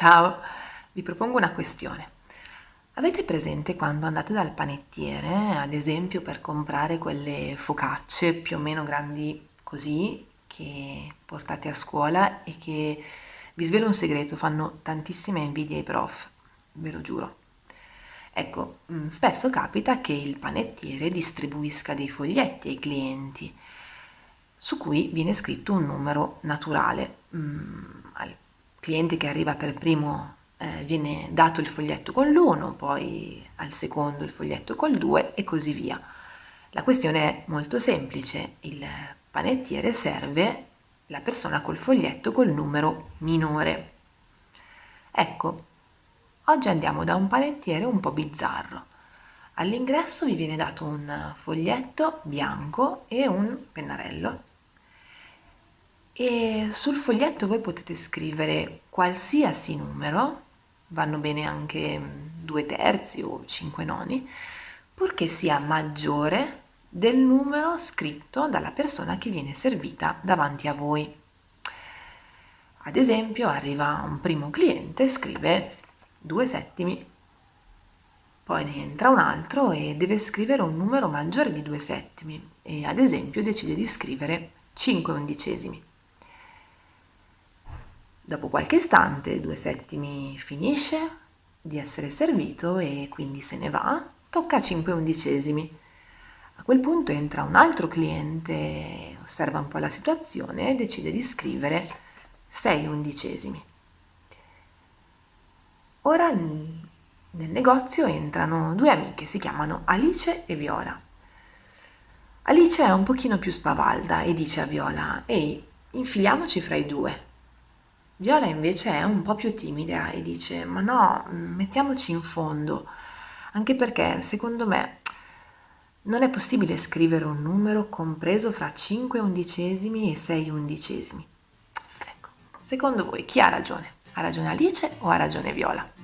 Ciao, vi propongo una questione. Avete presente quando andate dal panettiere, ad esempio per comprare quelle focacce più o meno grandi così, che portate a scuola e che, vi svelo un segreto, fanno tantissima invidia ai prof, ve lo giuro. Ecco, mm, spesso capita che il panettiere distribuisca dei foglietti ai clienti su cui viene scritto un numero naturale. Mm, al cliente che arriva per primo eh, viene dato il foglietto con l'1, poi al secondo il foglietto col 2 e così via. La questione è molto semplice, il panettiere serve la persona col foglietto col numero minore. Ecco, oggi andiamo da un panettiere un po' bizzarro. All'ingresso vi viene dato un foglietto bianco e un pennarello e sul foglietto voi potete scrivere qualsiasi numero, vanno bene anche due terzi o cinque noni, purché sia maggiore del numero scritto dalla persona che viene servita davanti a voi. Ad esempio arriva un primo cliente, scrive due settimi, poi ne entra un altro e deve scrivere un numero maggiore di due settimi e ad esempio decide di scrivere 5 undicesimi. Dopo qualche istante, due settimi finisce di essere servito e quindi se ne va, tocca a 5 undicesimi. A quel punto entra un altro cliente, osserva un po' la situazione e decide di scrivere 6 undicesimi. Ora nel negozio entrano due amiche, si chiamano Alice e Viola. Alice è un pochino più spavalda e dice a Viola, ehi, infiliamoci fra i due. Viola invece è un po' più timida e dice ma no, mettiamoci in fondo, anche perché secondo me non è possibile scrivere un numero compreso fra 5 undicesimi e 6 undicesimi. Ecco, secondo voi chi ha ragione? Ha ragione Alice o ha ragione Viola?